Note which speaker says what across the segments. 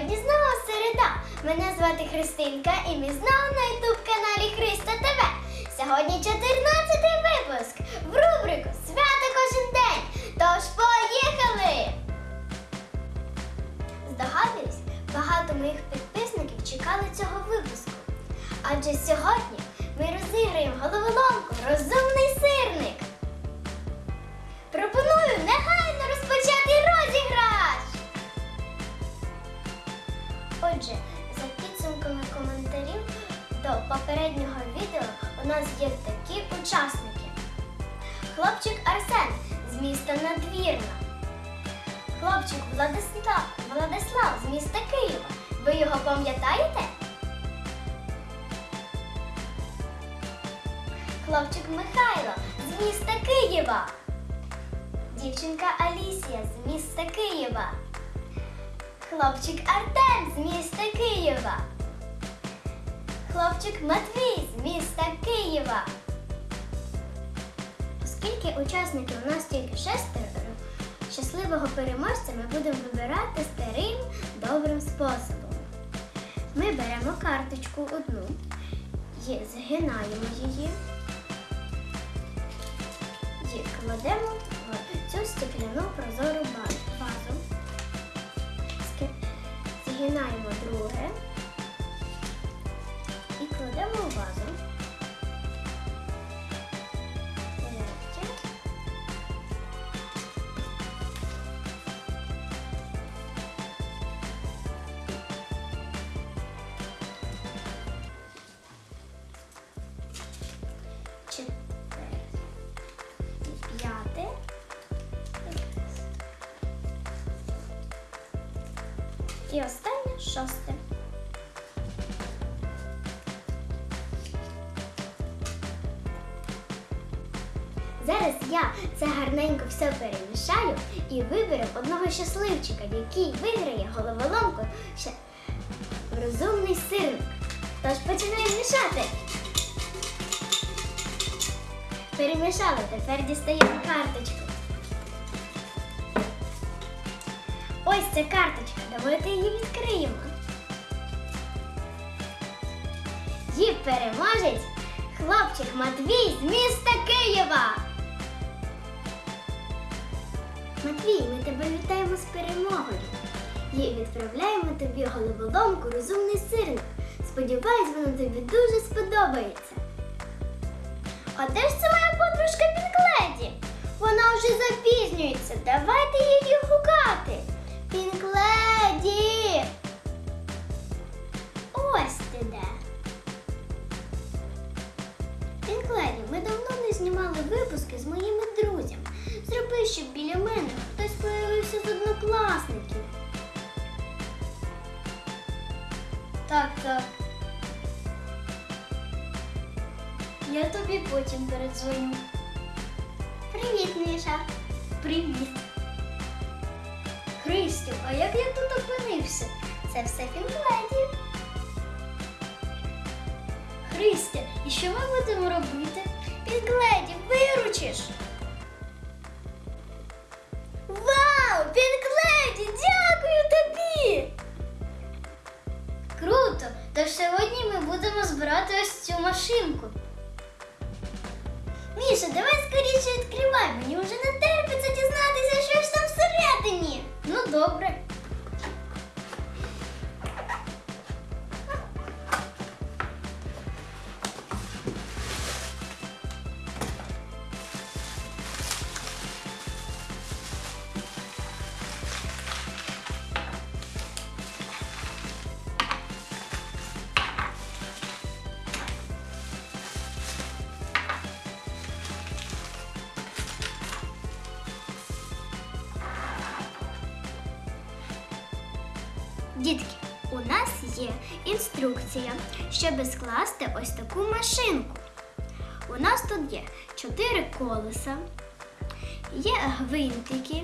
Speaker 1: Сьогодні знову середа. Мене звати Христинка і ми знову на ютуб каналі Христа ТВ. Сьогодні 14 випуск в рубрику Свято кожен день. Тож поїхали! Здогадуюсь, багато моїх підписників чекали цього випуску. Адже сьогодні ми розіграємо головоломку Розумний нас є такі учасники. Хлопчик Арсен з міста Надвірна. Хлопчик Владислав, Владислав з міста Києва. Ви його пам'ятаєте? Хлопчик Михайло з міста Києва. Дівчинка Алісія з міста Києва. Хлопчик Артем з міста Києва. Хлопчик Матвій з міста Києва. Оскільки учасників у нас тільки шестеро, щасливого переможця ми будемо вибирати старим добрим способом. Ми беремо карточку одну, згинаємо її і кладемо в цю стекляну прозору ба- вазу. Ски- Згинаємо друге кладемо в вазу. П'яте. І останнє шосте. Я це гарненько все перемішаю і виберу одного щасливчика, який виграє головоломку ще розумний сирник. Тож починаємо мішати. Перемішали, тепер дістаємо карточку. Ось ця карточка. Давайте її відкриємо. Її переможець хлопчик Матвій з міста Києва. Матвій, ми тебе вітаємо з перемогою. І відправляємо тобі головоломку розумний сирник. Сподіваюсь, вона тобі дуже сподобається. А де ж це моя подружка Пінкледі? Вона вже запізнюється. Давайте її гукати. Пінкледі! Ось ти де. Пінкледі, ми давно не знімали випуски з моїми друзями. Зроби, щоб біля мене хтось появився з однокласників. Так, так. Я тобі потім передзвоню. Привіт, Міша. Привіт. Христю, а як я тут опинився? Це все Пінкледі. Христя, і що ми будемо робити? Пінкледі, виручиш. Дітки, у нас є інструкція, щоб скласти ось таку машинку. У нас тут є чотири колеса, є гвинтики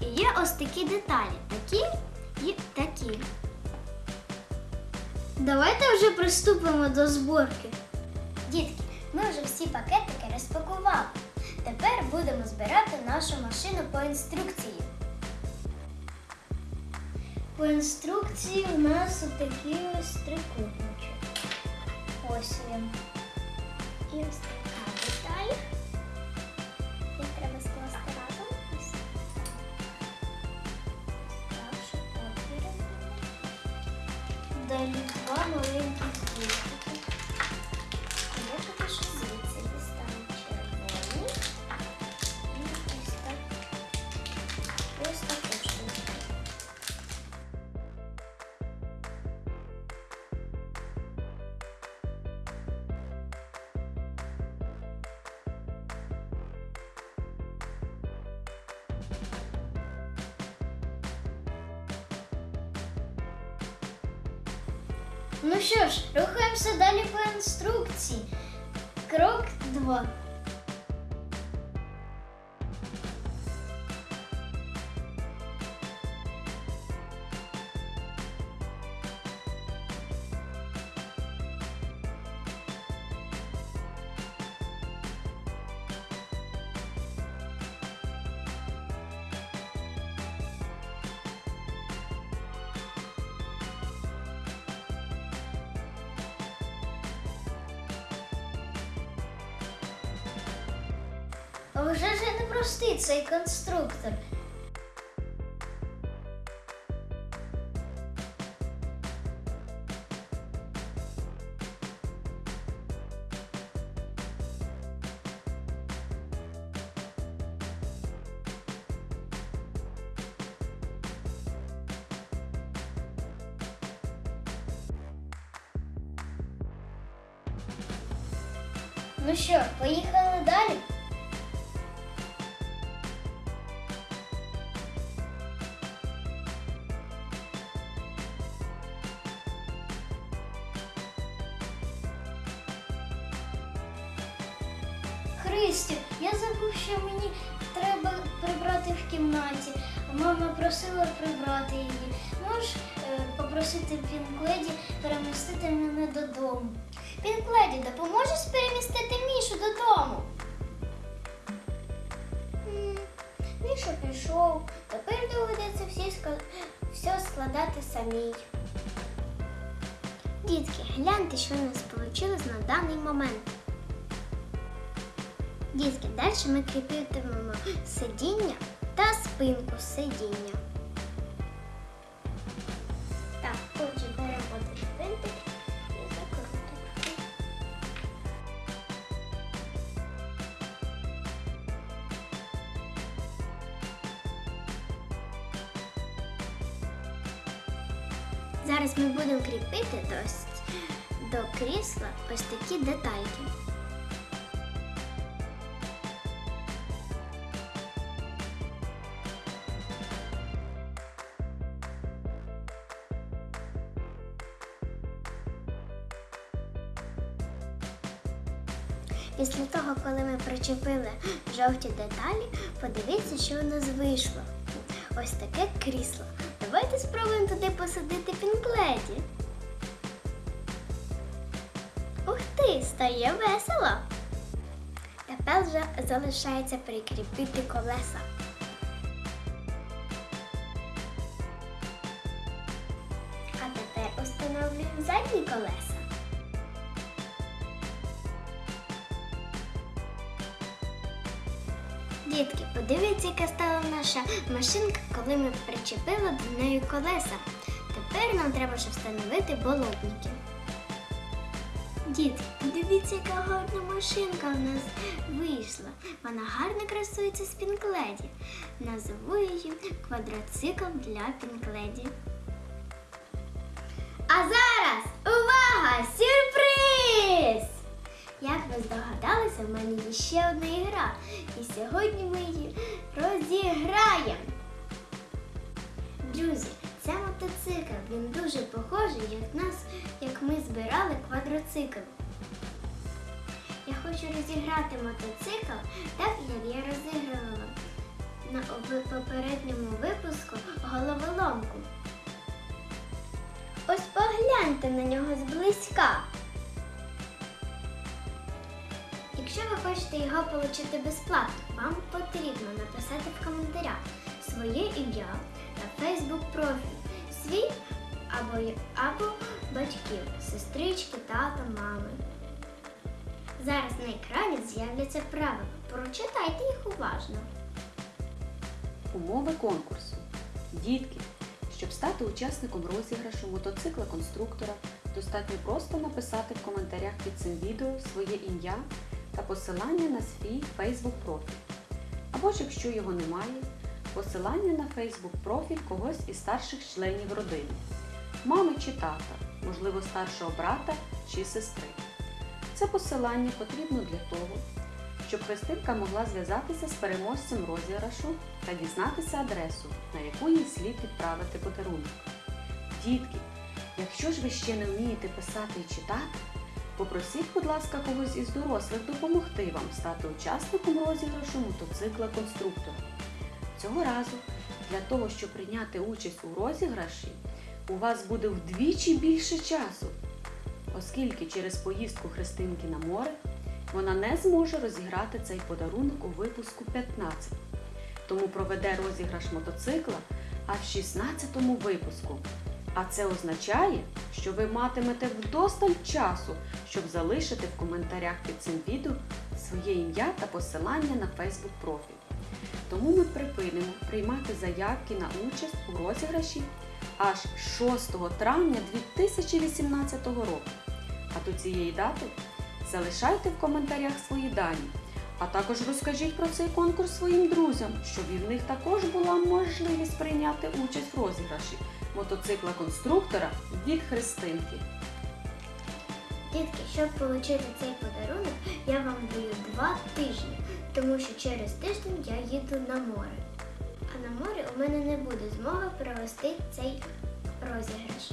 Speaker 1: і є ось такі деталі, такі і такі. Давайте вже приступимо до зборки. Дітки, ми вже всі пакетики розпакували. Тепер будемо збирати нашу машину по інструкції.
Speaker 2: По інструкції у нас отакий ось трикутничок. Ось він.
Speaker 1: І ось така деталь. Їх треба скласти разом. Ось
Speaker 2: Так, щоб. Далі два маленькі Ну що ж, рухаємося далі по інструкції. Крок 2. Вже ж не простий цей конструктор. Ну що, поїхали далі? Христю, я забув, що мені треба прибрати в кімнаті. Мама просила прибрати її. Можеш е, попросити Пінкледі перемістити мене додому. Пінкледі, допоможеш перемістити Мішу додому?
Speaker 1: Міша пішов. Тепер доведеться всі все складати самій. Дітки, гляньте, що у нас вийшло на даний момент. Дітки, далі ми кріпитимемо сидіння та спинку сидіння. Так, отже, беремо винтик і закрутимо. Зараз ми будемо кріпити до крісла ось такі детальки. Після того, коли ми причепили жовті деталі, подивіться, що у нас вийшло. Ось таке крісло. Давайте спробуємо туди посадити пінкледі. Ух ти, стає весело. Тепер вже залишається прикріпити колеса. А тепер установлюємо задні колеса. Дітки, подивіться, яка стала наша машинка, коли ми причепили до неї колеса. Тепер нам треба ще встановити болотники. Дітки, подивіться, яка гарна машинка в нас вийшла. Вона гарно красується з пінкледі. Назву її квадроцикл для пінкледі. А зараз увага! Сюрприз! Як ви здогадалися, в мене є ще одна ігра. І сьогодні ми її розіграємо. Друзі, це мотоцикл. Він дуже похожий, як нас, як ми збирали квадроцикл. Я хочу розіграти мотоцикл так, як я розігрувала на попередньому випуску головоломку. Ось погляньте на нього зблизька. Якщо ви хочете його отримати безплатно, вам потрібно написати в коментарях своє ім'я та фейсбук профіль свій або, або батьків, сестрички, тата, мами. Зараз на екрані з'являться правила. Прочитайте їх уважно.
Speaker 3: Умови конкурсу. Дітки, щоб стати учасником розіграшу мотоцикла конструктора, достатньо просто написати в коментарях під цим відео своє ім'я та посилання на свій Facebook профіль. Або ж якщо його немає, посилання на Facebook профіль когось із старших членів родини, мами чи тата, можливо старшого брата чи сестри. Це посилання потрібно для того, щоб Христинка могла зв'язатися з переможцем розіграшу та дізнатися адресу, на яку їй слід відправити подарунок. Дітки, якщо ж ви ще не вмієте писати і читати, попросіть, будь ласка, когось із дорослих допомогти вам стати учасником розіграшу мотоцикла конструктора. Цього разу для того, щоб прийняти участь у розіграші, у вас буде вдвічі більше часу, оскільки через поїздку Христинки на море вона не зможе розіграти цей подарунок у випуску 15. Тому проведе розіграш мотоцикла аж в 16-му випуску. А це означає, що ви матимете вдосталь часу, щоб залишити в коментарях під цим відео своє ім'я та посилання на Facebook профіль. Тому ми припинимо приймати заявки на участь у розіграші аж 6 травня 2018 року. А до цієї дати Залишайте в коментарях свої дані, а також розкажіть про цей конкурс своїм друзям, щоб і в них також була можливість прийняти участь в розіграші мотоцикла конструктора від Христинки.
Speaker 1: Дітки, щоб отримати цей подарунок, я вам даю два тижні, тому що через тиждень я їду на море. А на морі у мене не буде змоги провести цей розіграш.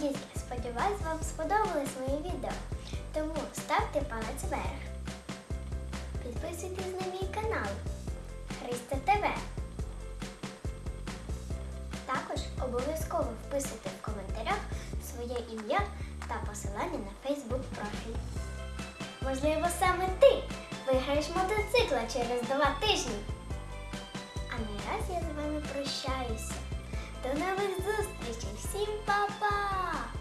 Speaker 1: Дітки, сподіваюсь, вам сподобалось моє відео. Тому ставте палець вверх. Підписуйтесь на мій канал Христа ТВ. Обов'язково вписуйте в коментарях своє ім'я та посилання на Facebook профіль. Можливо, саме ти виграєш мотоцикла через два тижні. А наразі я з вами прощаюся. До нових зустрічей! Всім па-па!